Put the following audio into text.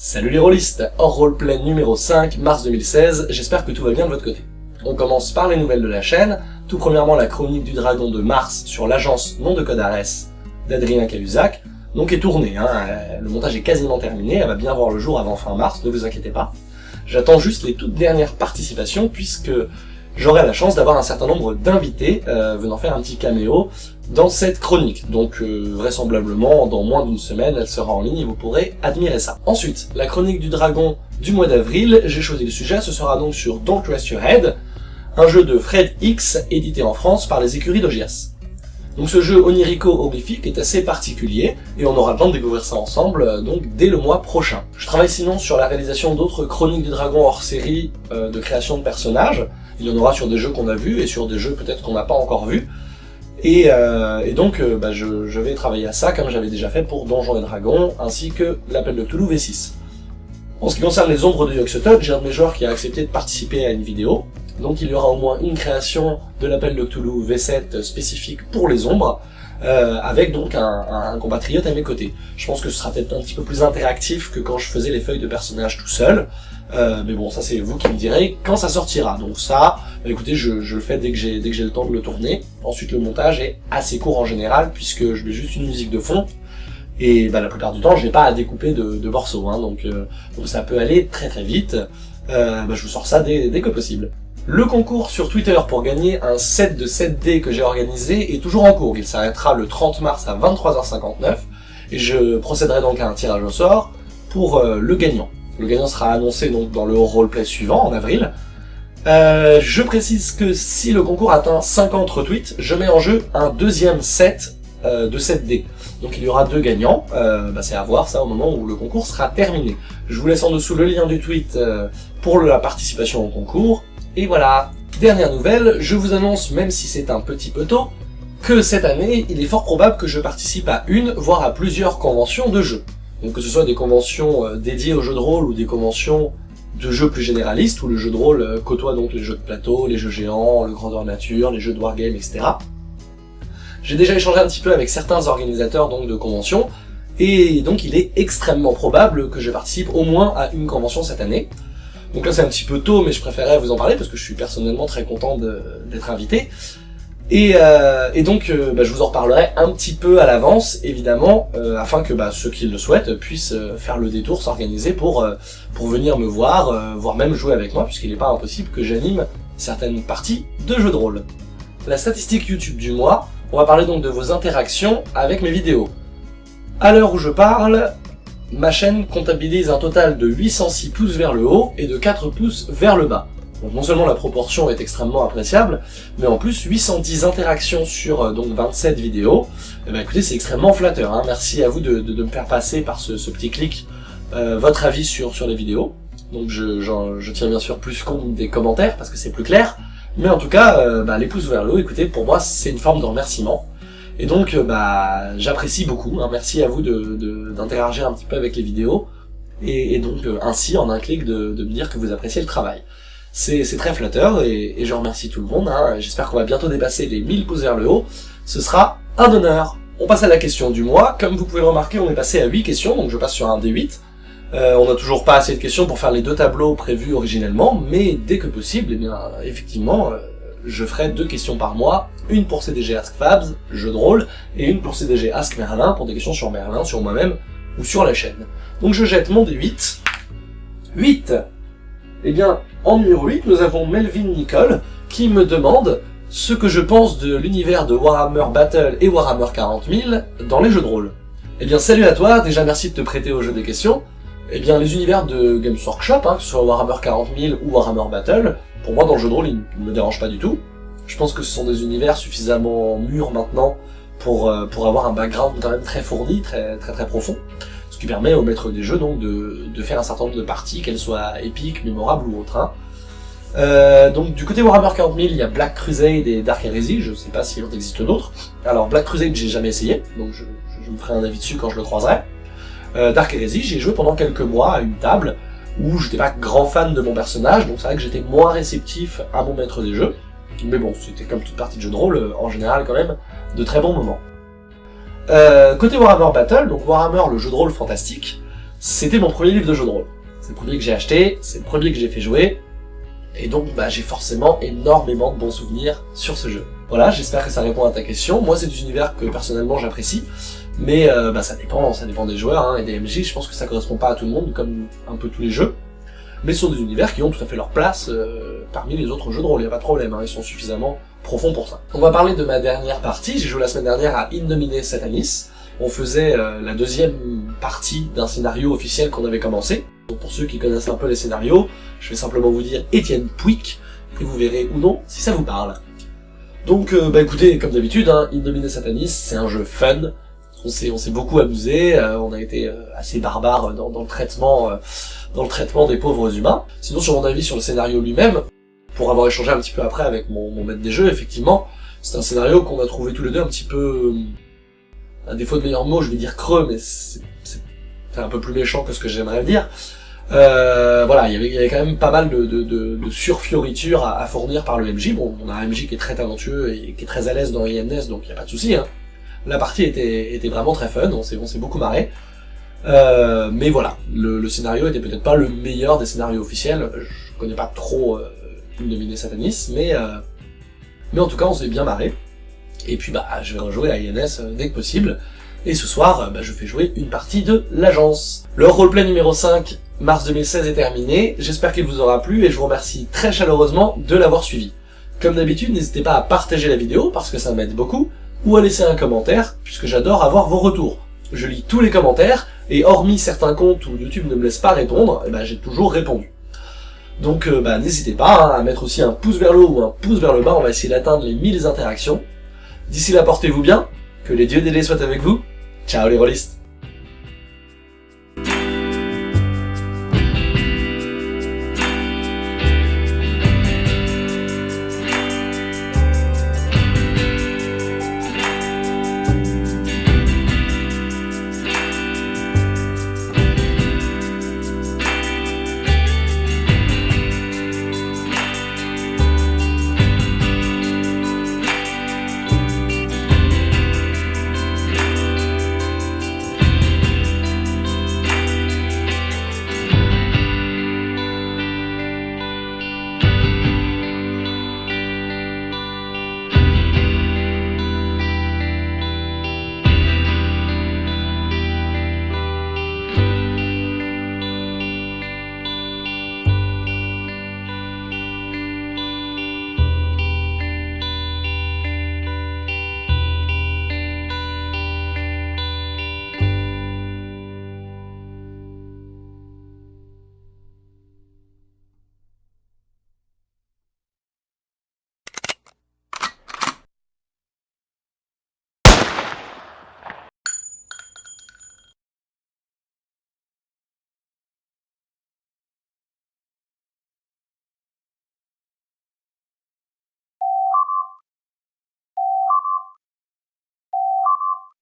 Salut les rôlistes Hors roleplay numéro 5, mars 2016, j'espère que tout va bien de votre côté. On commence par les nouvelles de la chaîne, tout premièrement la chronique du dragon de mars sur l'agence nom de code Ares d'Adrien Cahuzac, donc est tournée, hein, le montage est quasiment terminé, elle va bien voir le jour avant fin mars, ne vous inquiétez pas. J'attends juste les toutes dernières participations puisque j'aurai la chance d'avoir un certain nombre d'invités euh, venant faire un petit caméo dans cette chronique. Donc euh, vraisemblablement, dans moins d'une semaine, elle sera en ligne et vous pourrez admirer ça. Ensuite, la chronique du dragon du mois d'avril, j'ai choisi le sujet, ce sera donc sur Don't Rest Your Head, un jeu de Fred X édité en France par les écuries d'Ogias. Donc ce jeu onirico-horrifique est assez particulier, et on aura le temps de découvrir ça ensemble, euh, donc dès le mois prochain. Je travaille sinon sur la réalisation d'autres chroniques du dragon hors série de création de personnages, il y en aura sur des jeux qu'on a vus et sur des jeux peut-être qu'on n'a pas encore vus. Et, euh, donc euh, bah, je, vais travailler à ça comme j'avais déjà fait pour Donjons et Dragons ainsi que l'appel de Cthulhu V6. En ce qui concerne les ombres de Yoxotot, j'ai un de mes joueurs qui a accepté de participer à une vidéo. Donc il y aura au moins une création de l'appel de Cthulhu V7 spécifique pour les ombres, euh, avec donc un, un, compatriote à mes côtés. Je pense que ce sera peut-être un petit peu plus interactif que quand je faisais les feuilles de personnages tout seul, euh, mais bon, ça c'est vous qui me direz quand ça sortira. Donc ça, bah, écoutez, je, je, le fais dès que j'ai dès que j'ai le temps de le tourner. Ensuite, le montage est assez court en général puisque je mets juste une musique de fond. Et bah, la plupart du temps, je n'ai pas à découper de, de morceaux, hein, donc, euh, donc, ça peut aller très très vite. Euh, bah, je vous sors ça dès, dès que possible. Le concours sur Twitter pour gagner un set de 7D que j'ai organisé est toujours en cours. Il s'arrêtera le 30 mars à 23h59 et je procéderai donc à un tirage au sort pour euh, le gagnant. Le gagnant sera annoncé donc dans le roleplay suivant, en avril. Euh, je précise que si le concours atteint 50 retweets, je mets en jeu un deuxième set euh, de 7D. Donc il y aura deux gagnants, euh, bah, c'est à voir ça au moment où le concours sera terminé. Je vous laisse en dessous le lien du tweet pour la participation au concours, et voilà. Dernière nouvelle, je vous annonce, même si c'est un petit peu tôt, que cette année, il est fort probable que je participe à une, voire à plusieurs conventions de jeux. Donc que ce soit des conventions euh, dédiées aux jeux de rôle ou des conventions de jeux plus généralistes, où le jeu de rôle euh, côtoie donc les jeux de plateau, les jeux géants, le grandeur nature, les jeux de wargame, etc. J'ai déjà échangé un petit peu avec certains organisateurs donc de conventions, et donc il est extrêmement probable que je participe au moins à une convention cette année. Donc là c'est un petit peu tôt, mais je préférais vous en parler parce que je suis personnellement très content d'être invité. Et, euh, et donc, euh, bah, je vous en reparlerai un petit peu à l'avance, évidemment, euh, afin que bah, ceux qui le souhaitent puissent euh, faire le détour, s'organiser pour, pour venir me voir, voire même jouer avec moi, puisqu'il n'est pas impossible que j'anime certaines parties de jeux de rôle. La statistique YouTube du mois, on va parler donc de vos interactions avec mes vidéos. À l'heure où je parle, ma chaîne comptabilise un total de 806 pouces vers le haut et de 4 pouces vers le bas. Donc non seulement la proportion est extrêmement appréciable, mais en plus 810 interactions sur euh, donc 27 vidéos, eh ben écoutez c'est extrêmement flatteur, hein. merci à vous de, me faire passer par ce, petit clic euh, votre avis sur, sur les vidéos. Donc je, je tiens bien sûr plus compte des commentaires parce que c'est plus clair, mais en tout cas euh, bah, les pouces vers le haut, écoutez pour moi c'est une forme de remerciement. Et donc bah j'apprécie beaucoup, hein. merci à vous d'interagir de, un petit peu avec les vidéos, et, et donc ainsi en un clic de, de me dire que vous appréciez le travail. C'est très flatteur et, je remercie tout le monde. Hein. J'espère qu'on va bientôt dépasser les 1000 pouces vers le haut. Ce sera un honneur. On passe à la question du mois. Comme vous pouvez le remarquer, on est passé à 8 questions, donc je passe sur un D8. Euh, on n'a toujours pas assez de questions pour faire les deux tableaux prévus originellement, mais dès que possible, eh bien, effectivement, euh, je ferai deux questions par mois, une pour CDG Ask Fabs, jeu de rôle, et une pour CDG Ask Merlin, pour des questions sur Merlin, sur moi-même, ou sur la chaîne. Donc je jette mon D8. 8 Eh bien, en numéro 8, nous avons Melvin Nicole, qui me demande ce que je pense de l'univers de Warhammer Battle et Warhammer 40 000 dans les jeux de rôle. Eh bien salut à toi, déjà merci de te prêter au jeu des questions. Eh bien les univers de Games Workshop, hein, que ce soit Warhammer 40 000 ou Warhammer Battle, pour moi dans le jeu de rôle ils ne me dérangent pas du tout. Je pense que ce sont des univers suffisamment mûrs maintenant pour, euh, pour avoir un background quand même très fourni, très très très profond. Ce qui permet au maître des jeux donc de, de faire un certain nombre de parties, qu'elles soient épiques, mémorables ou autres. Hein. Euh, donc du côté Warhammer 40 000, il y a Black Crusade et Dark Heresy, je sais pas s'il en existe d'autres. Alors Black Crusade j'ai jamais essayé, donc je, je, me ferai un avis dessus quand je le croiserai. Euh, Dark Heresy, j'ai joué pendant quelques mois à une table où j'étais pas grand fan de mon personnage, donc c'est vrai que j'étais moins réceptif à mon maître des jeux. Mais bon, c'était comme toute partie de jeu de rôle, euh, en général quand même, de très bons moments. Euh, côté Warhammer Battle, donc Warhammer, le jeu de rôle fantastique, c'était mon premier livre de jeu de rôle. C'est le premier que j'ai acheté, c'est le premier que j'ai fait jouer, et donc bah, j'ai forcément énormément de bons souvenirs sur ce jeu. Voilà, j'espère que ça répond à ta question. Moi, c'est des univers que personnellement j'apprécie, mais euh, bah, ça dépend, ça dépend des joueurs hein, et des MJ. Je pense que ça correspond pas à tout le monde, comme un peu tous les jeux. Mais ce sont des univers qui ont tout à fait leur place euh, parmi les autres jeux de rôle, y a pas de problème, hein, ils sont suffisamment profonds pour ça. On va parler de ma dernière partie, j'ai joué la semaine dernière à Indomine Satanis. On faisait euh, la deuxième partie d'un scénario officiel qu'on avait commencé. Donc pour ceux qui connaissent un peu les scénarios, je vais simplement vous dire Étienne Pouic, et vous verrez ou non si ça vous parle. Donc, euh, bah écoutez, comme d'habitude, hein, Satanis, c'est un jeu fun, on s'est beaucoup amusé, euh, on a été euh, assez barbare dans, le traitement dans le traitement des pauvres humains. Sinon, sur mon avis sur le scénario lui-même, pour avoir échangé un petit peu après avec mon, mon maître des jeux, effectivement, c'est un scénario qu'on a trouvé tous les deux un petit peu, à défaut de meilleurs mots, je vais dire creux, mais c'est un peu plus méchant que ce que j'aimerais dire. Euh, voilà, il y, avait, quand même pas mal de, de, surfioritures à, à, fournir par le MJ. Bon, on a un MJ qui est très talentueux et qui est très à l'aise dans INS, donc il n'y a pas de souci. Hein. La partie était, était vraiment très fun, on s'est beaucoup marré. Euh, mais voilà, le, le scénario était peut-être pas le meilleur des scénarios officiels. Je connais pas trop euh, Dominé Satanis, mais euh, mais en tout cas on s'est bien marré. Et puis bah je vais rejouer à INS euh, dès que possible. Et ce soir, euh, bah, je fais jouer une partie de l'agence. Le roleplay numéro 5 mars 2016 est terminé, j'espère qu'il vous aura plu et je vous remercie très chaleureusement de l'avoir suivi. Comme d'habitude, n'hésitez pas à partager la vidéo parce que ça m'aide beaucoup, ou à laisser un commentaire, puisque j'adore avoir vos retours. Je lis tous les commentaires, et hormis certains comptes où YouTube ne me laisse pas répondre, eh ben, j'ai toujours répondu. Donc euh, bah, n'hésitez pas hein, à mettre aussi un pouce vers le haut ou un pouce vers le bas, on va essayer d'atteindre les 1000 interactions. D'ici là, portez-vous bien, que les dieux délais soient avec vous, ciao les rôlistes